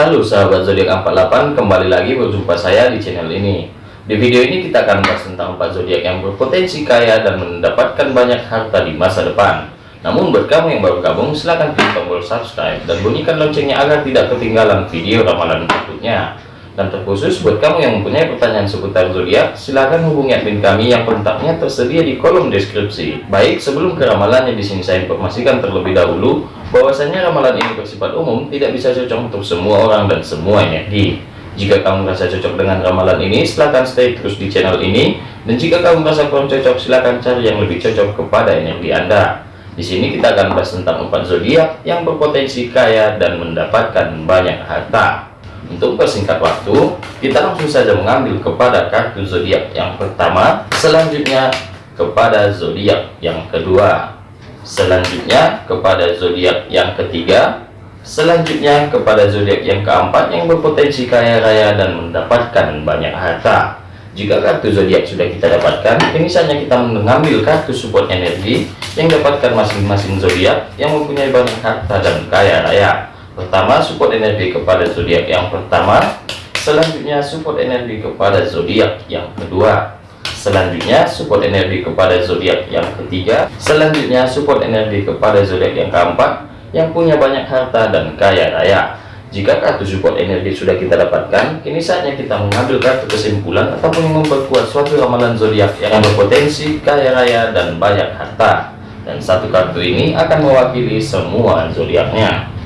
Halo sahabat zodiak 48 kembali lagi berjumpa saya di channel ini. Di video ini kita akan bahas tentang 4 zodiak yang berpotensi kaya dan mendapatkan banyak harta di masa depan. Namun buat kamu yang baru gabung silahkan klik tombol subscribe dan bunyikan loncengnya agar tidak ketinggalan video ramalan berikutnya dan terkhusus buat kamu yang mempunyai pertanyaan seputar zodiak, silahkan hubungi admin kami yang kontaknya tersedia di kolom deskripsi. Baik, sebelum ke ramalannya di sini saya informasikan terlebih dahulu bahwasanya ramalan ini bersifat umum, tidak bisa cocok untuk semua orang dan semua energi. Jika kamu merasa cocok dengan ramalan ini, silahkan stay terus di channel ini. Dan jika kamu merasa kurang cocok, silahkan cari yang lebih cocok kepada energi Anda. Di sini kita akan bahas tentang empat zodiak yang berpotensi kaya dan mendapatkan banyak harta. Untuk persingkat waktu, kita langsung saja mengambil kepada kartu zodiak yang pertama, selanjutnya kepada zodiak yang kedua, selanjutnya kepada zodiak yang ketiga, selanjutnya kepada zodiak yang keempat yang berpotensi kaya raya dan mendapatkan banyak harta. Jika kartu zodiak sudah kita dapatkan, ini saatnya kita mengambil kartu support energi yang dapatkan masing-masing zodiak yang mempunyai banyak harta dan kaya raya pertama support energi kepada zodiak. Yang pertama selanjutnya support energi kepada zodiak. Yang kedua selanjutnya support energi kepada zodiak. Yang ketiga selanjutnya support energi kepada zodiak. Yang keempat yang punya banyak harta dan kaya raya. Jika kartu support energi sudah kita dapatkan kini saatnya kita mengambil kartu kesimpulan ataupun memperkuat suatu ramalan zodiak yang berpotensi kaya raya dan banyak harta. Dan satu kartu ini akan mewakili semua zodiaknya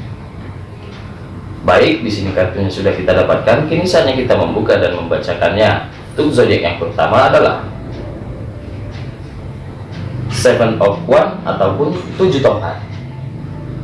Baik, di sini kartunya sudah kita dapatkan. Kini saatnya kita membuka dan membacakannya. Untuk zodiak yang pertama adalah Seven of One ataupun tujuh tongkat.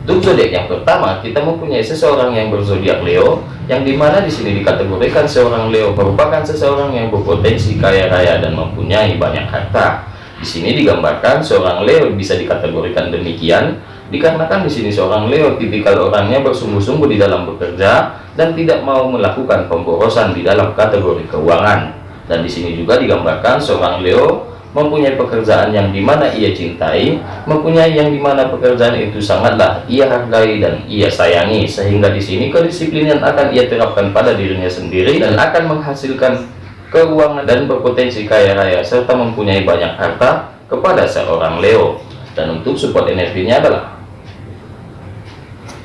Untuk zodiak yang pertama, kita mempunyai seseorang yang berzodiak Leo, yang di mana di sini dikategorikan seorang Leo merupakan seseorang yang berpotensi kaya raya dan mempunyai banyak harta. Di sini digambarkan seorang Leo bisa dikategorikan demikian Dikarenakan di sini seorang Leo tipikal orangnya bersungguh-sungguh di dalam bekerja dan tidak mau melakukan pemborosan di dalam kategori keuangan. Dan di sini juga digambarkan seorang Leo mempunyai pekerjaan yang di mana ia cintai, mempunyai yang di mana pekerjaan itu sangatlah ia hargai dan ia sayangi, sehingga di sini kedisiplinan akan ia terapkan pada dirinya sendiri dan akan menghasilkan keuangan dan berpotensi kaya raya serta mempunyai banyak harta kepada seorang Leo. Dan untuk support energinya adalah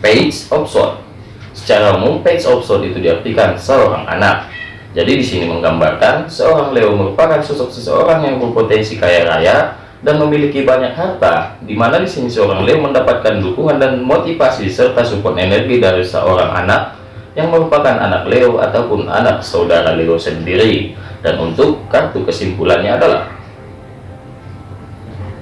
page sword. Secara umum page sword itu diartikan seorang anak. Jadi di sini menggambarkan seorang Leo merupakan sosok seseorang yang berpotensi kaya raya dan memiliki banyak harta di mana di sini seorang Leo mendapatkan dukungan dan motivasi serta support energi dari seorang anak yang merupakan anak Leo ataupun anak saudara Leo sendiri. Dan untuk kartu kesimpulannya adalah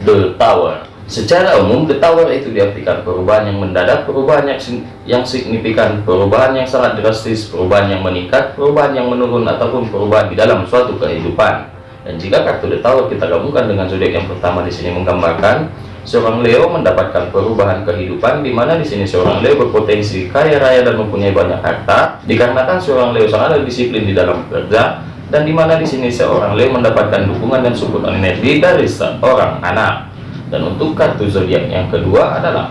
The Tower Secara umum, tower itu diartikan perubahan yang mendadak, perubahan yang, yang signifikan, perubahan yang sangat drastis, perubahan yang meningkat, perubahan yang menurun, ataupun perubahan di dalam suatu kehidupan. Dan jika kartu The kita gabungkan dengan zodiak yang pertama di sini menggambarkan seorang Leo mendapatkan perubahan kehidupan di mana di sini seorang Leo berpotensi kaya raya dan mempunyai banyak harta dikarenakan seorang Leo sangat disiplin di dalam bekerja dan di mana di sini seorang Leo mendapatkan dukungan dan support energi dari seorang anak dan untuk kartu zodiak yang kedua adalah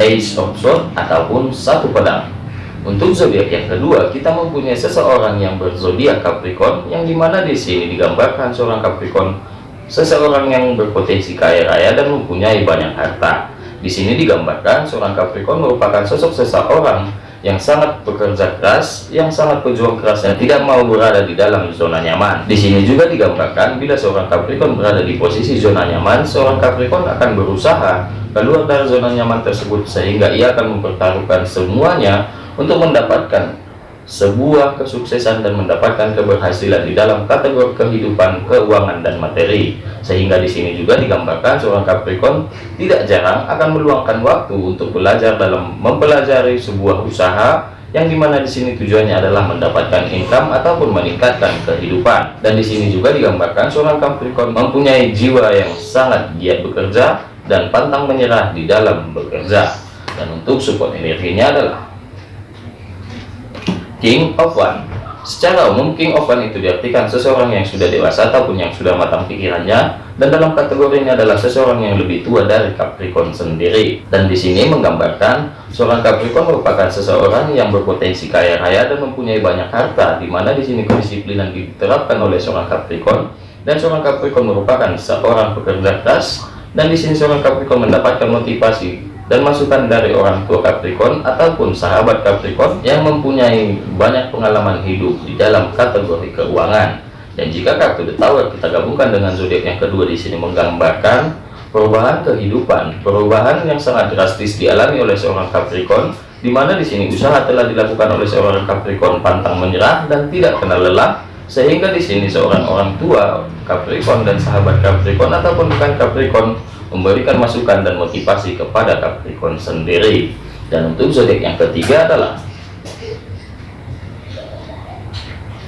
Ace of Swords ataupun satu pedang. Untuk zodiak yang kedua kita mempunyai seseorang yang berzodiak Capricorn yang di mana di sini digambarkan seorang Capricorn seseorang yang berpotensi kaya raya dan mempunyai banyak harta. Di sini digambarkan seorang Capricorn merupakan sosok seseorang yang sangat bekerja keras, yang sangat pejuang keras dan tidak mau berada di dalam zona nyaman. Di sini juga digambarkan bila seorang Capricorn berada di posisi zona nyaman, seorang Capricorn akan berusaha keluar dari zona nyaman tersebut sehingga ia akan mempertaruhkan semuanya untuk mendapatkan sebuah kesuksesan dan mendapatkan keberhasilan di dalam kategori kehidupan, keuangan, dan materi. Sehingga di sini juga digambarkan seorang Capricorn tidak jarang akan meluangkan waktu untuk belajar dalam mempelajari sebuah usaha yang di mana di sini tujuannya adalah mendapatkan income ataupun meningkatkan kehidupan. Dan di sini juga digambarkan seorang Capricorn mempunyai jiwa yang sangat giat bekerja dan pantang menyerah di dalam bekerja. Dan untuk support energinya adalah King of One Secara umum, King of One itu diartikan seseorang yang sudah dewasa ataupun yang sudah matang pikirannya, dan dalam kategori ini adalah seseorang yang lebih tua dari Capricorn sendiri. Dan di sini menggambarkan seorang Capricorn merupakan seseorang yang berpotensi kaya raya dan mempunyai banyak harta, di mana di sini kedisiplinan diterapkan oleh seorang Capricorn, dan seorang Capricorn merupakan seorang pekerja keras, dan di sini seorang Capricorn mendapatkan motivasi dan masukan dari orang tua Capricorn ataupun sahabat Capricorn yang mempunyai banyak pengalaman hidup di dalam kategori keuangan. Dan jika kartu The Tower kita gabungkan dengan zodiak yang kedua di sini menggambarkan perubahan kehidupan, perubahan yang sangat drastis dialami oleh seorang Capricorn, di mana di sini usaha telah dilakukan oleh seorang Capricorn pantang menyerah dan tidak kenal lelah, sehingga di sini seorang orang tua Capricorn dan sahabat Capricorn ataupun bukan Capricorn memberikan masukan dan motivasi kepada Capricorn sendiri. Dan untuk zodiak yang ketiga adalah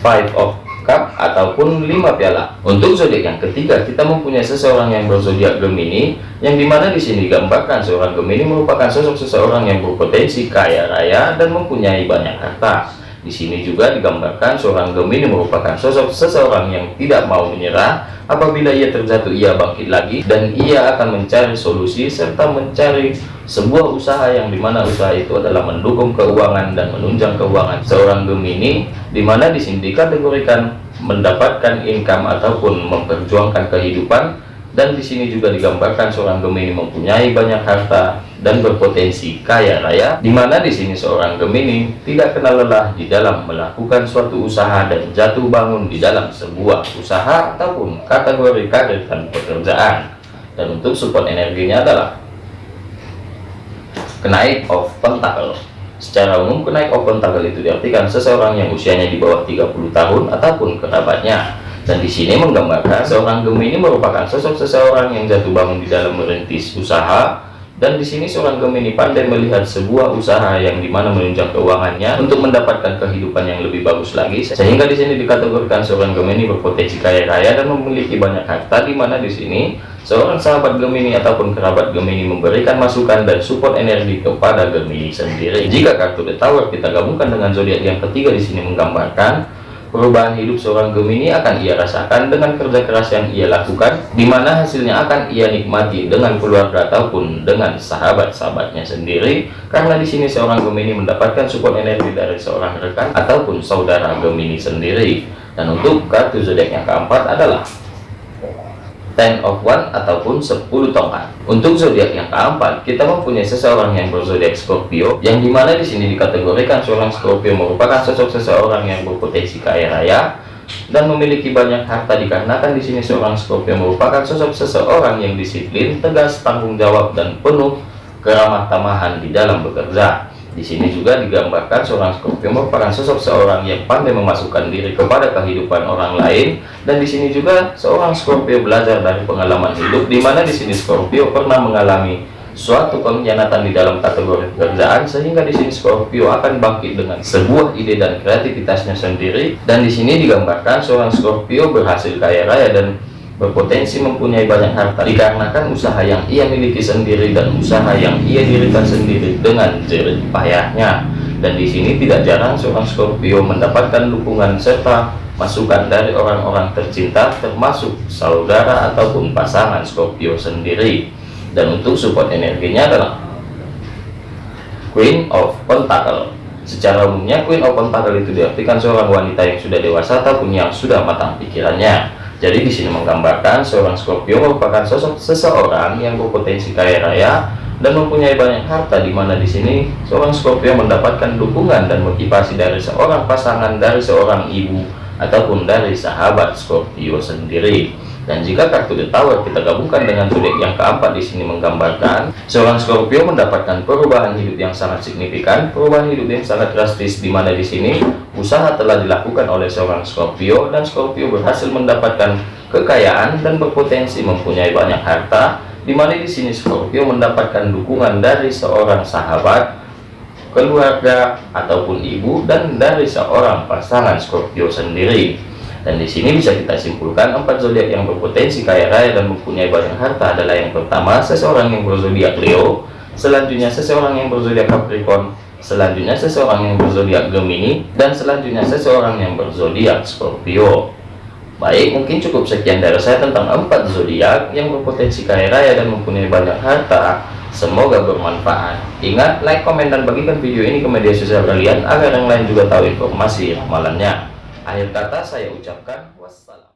Five of Cup ataupun lima piala. Untuk zodiak yang ketiga, kita mempunyai seseorang yang berzodiak Gemini, yang di mana di sini digambarkan seorang Gemini merupakan sosok seseorang yang berpotensi kaya raya dan mempunyai banyak harta. Di sini juga digambarkan seorang Gemini merupakan sosok seseorang yang tidak mau menyerah. Apabila ia terjatuh ia bangkit lagi dan ia akan mencari solusi serta mencari sebuah usaha yang di mana usaha itu adalah mendukung keuangan dan menunjang keuangan. Seorang Gemini di mana di sini dikategorikan mendapatkan income ataupun memperjuangkan kehidupan. Dan di sini juga digambarkan seorang Gemini mempunyai banyak harta dan berpotensi kaya raya di mana di sini seorang Gemini tidak kenal lelah di dalam melakukan suatu usaha dan jatuh bangun di dalam sebuah usaha ataupun kategori karir dan pekerjaan. Dan untuk support energinya adalah kenaik of pentacle. Secara umum kenaik of pentacle itu diartikan seseorang yang usianya di bawah 30 tahun ataupun kerabatnya. Dan di sini menggambarkan seorang Gemini merupakan sosok seseorang yang jatuh bangun di dalam merintis usaha dan di sini seorang Gemini pandai melihat sebuah usaha yang di mana menunjang keuangannya untuk mendapatkan kehidupan yang lebih bagus lagi. Sehingga di sini dikategorikan seorang Gemini berpotensi kaya raya dan memiliki banyak harta di mana di sini seorang sahabat Gemini ataupun kerabat Gemini memberikan masukan dan support energi kepada Gemini sendiri. Jika kartu The Tower kita gabungkan dengan zodiak yang ketiga di sini menggambarkan Perubahan hidup seorang Gemini akan ia rasakan dengan kerja keras yang ia lakukan, di mana hasilnya akan ia nikmati dengan keluarga ataupun dengan sahabat-sahabatnya sendiri. Karena di sini seorang Gemini mendapatkan support energi dari seorang rekan ataupun saudara Gemini sendiri. Dan untuk kartu zodiak yang keempat adalah Ten of One ataupun 10 tongkat. Untuk zodiak yang keempat, kita mempunyai seseorang yang berzodiak Scorpio, yang di mana di sini dikategorikan seorang Scorpio merupakan sosok seseorang yang berpotensi kaya raya dan memiliki banyak harta dikarenakan di sini seorang Scorpio merupakan sosok seseorang yang disiplin, tegas, tanggung jawab dan penuh keramah tamahan di dalam bekerja. Di sini juga digambarkan seorang Scorpio merupakan sosok seorang yang pandai memasukkan diri kepada kehidupan orang lain. Dan di sini juga seorang Scorpio belajar dari pengalaman hidup di mana di sini Scorpio pernah mengalami suatu pengkhianatan di dalam kategori pekerjaan sehingga di sini Scorpio akan bangkit dengan sebuah ide dan kreativitasnya sendiri. Dan di sini digambarkan seorang Scorpio berhasil kaya raya dan berpotensi mempunyai banyak harta dikarenakan usaha yang ia miliki sendiri dan usaha yang ia dirikan sendiri dengan jerih payahnya. Dan di sini tidak jarang seorang Scorpio mendapatkan dukungan serta masukan dari orang-orang tercinta termasuk saudara ataupun pasangan Scorpio sendiri. Dan untuk support energinya adalah Queen of Pentacle. Secara umumnya Queen of Pentacle itu diartikan seorang wanita yang sudah dewasa ataupun yang sudah matang pikirannya jadi di sini menggambarkan seorang Scorpio merupakan sosok seseorang yang berpotensi kaya raya dan mempunyai banyak harta di mana di sini seorang Scorpio mendapatkan dukungan dan motivasi dari seorang pasangan dari seorang ibu ataupun dari sahabat Scorpio sendiri. Dan jika kartu The Tower kita gabungkan dengan zodiak yang keempat di sini menggambarkan seorang Scorpio mendapatkan perubahan hidup yang sangat signifikan, perubahan hidup yang sangat drastis di mana di sini usaha telah dilakukan oleh seorang Scorpio dan Scorpio berhasil mendapatkan kekayaan dan berpotensi mempunyai banyak harta di mana di sini Scorpio mendapatkan dukungan dari seorang sahabat keluarga ataupun ibu dan dari seorang pasangan Scorpio sendiri. Dan di sini bisa kita simpulkan empat zodiak yang berpotensi kaya raya dan mempunyai banyak harta adalah yang pertama seseorang yang berzodiak Leo, selanjutnya seseorang yang berzodiak Capricorn, selanjutnya seseorang yang berzodiak Gemini, dan selanjutnya seseorang yang berzodiak Scorpio. Baik, mungkin cukup sekian dari saya tentang empat zodiak yang berpotensi kaya raya dan mempunyai banyak harta. Semoga bermanfaat. Ingat, like, komen, dan bagikan video ini ke media sosial kalian agar yang lain juga tahu informasi ramalannya. Akhir kata saya ucapkan wassalam.